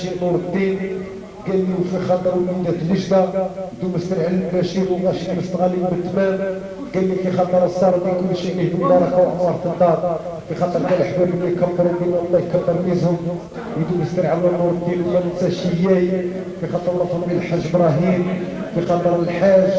ننساش نور الدين. قال لي وفي خاطر وليدات نجدة دوم علي البشير وغاشي مستغالي بالتمام. قال لي في خاطر الصار كل شيء ليه مبارك وعمر في الدار. في خاطر كان الحباب اللي كبروا بين الله يكبر ميزهم. يدوم على نور الدين وما ننساش اياي في خاطر الله الحاج إبراهيم. في خاطر الحاج.